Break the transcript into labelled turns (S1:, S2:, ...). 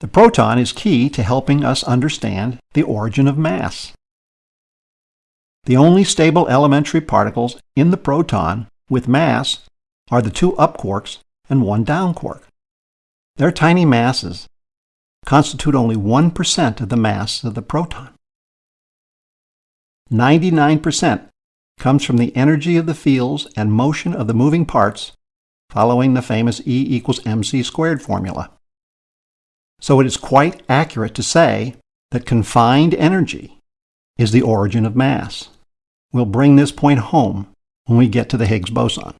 S1: The proton is key to helping us understand the origin of mass. The only stable elementary particles in the proton with mass are the two up quarks and one down quark. Their tiny masses constitute only 1% of the mass of the proton. 99% comes from the energy of the fields and motion of the moving parts following the famous E equals mc squared formula. So it is quite accurate to say that confined energy is the origin of mass. We'll bring this point home when we get to the Higgs boson.